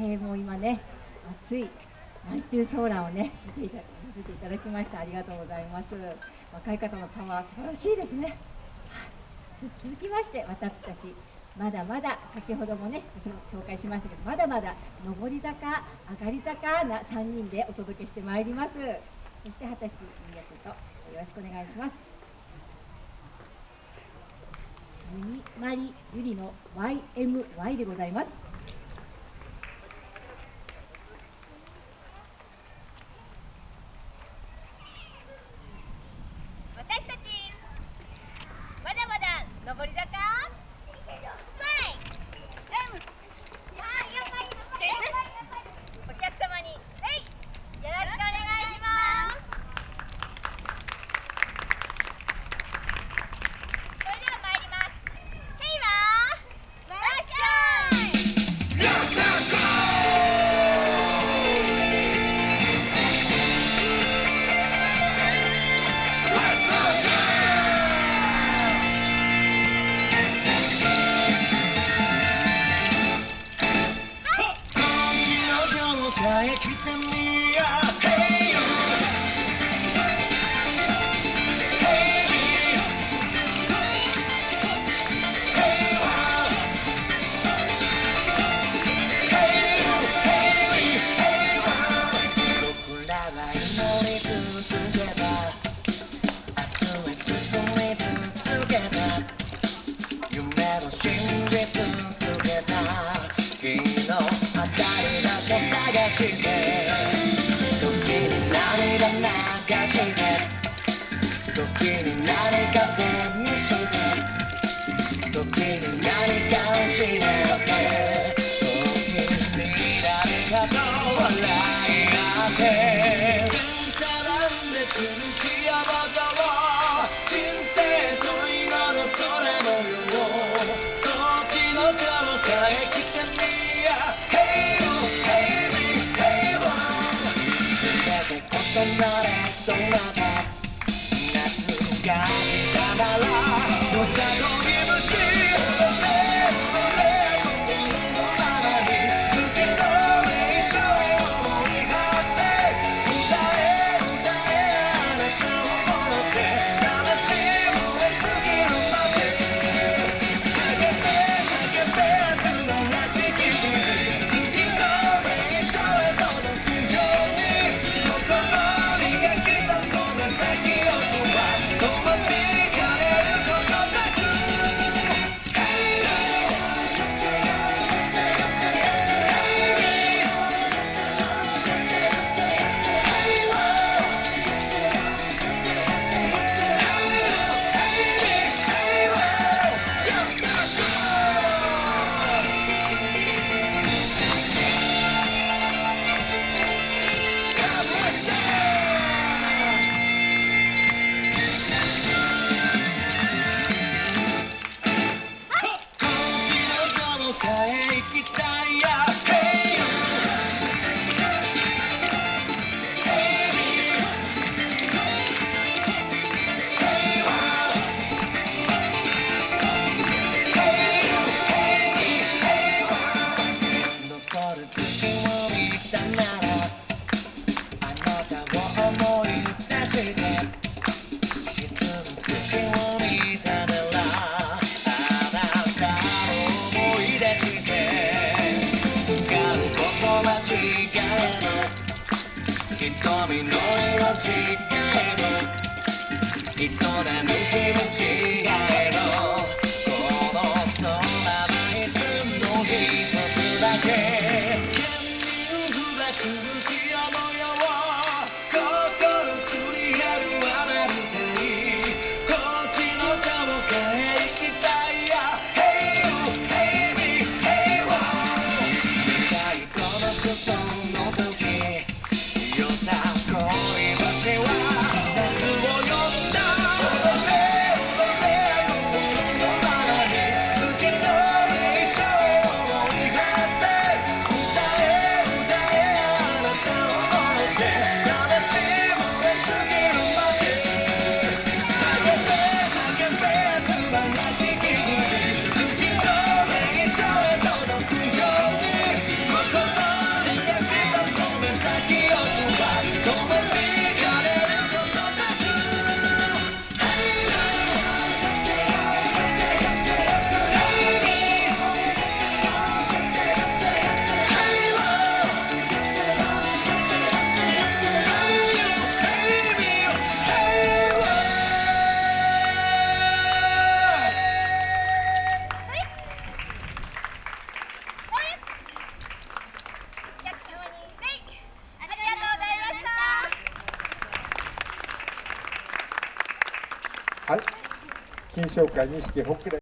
えー、もう今ね暑い南中ソーラーをね見ていただきました。ありがとうございます。若い方のパワー素晴らしいですね、続きまして私たちまだまだ先ほどもね紹介しましたけどまだまだ上り坂上がり坂な3人でお届けしてまいります。そして畑氏宮とよろしくお願いします。ミニマリゆりの YMY でございます。Hare Krishna して。時に涙流して。時に何か手にして。時に何かをしめて。時に涙来が笑いなって。Sonata, Donata, Natural Guy. We know mami, no ero cicchero, il tuo demonio. 金賞会錦北連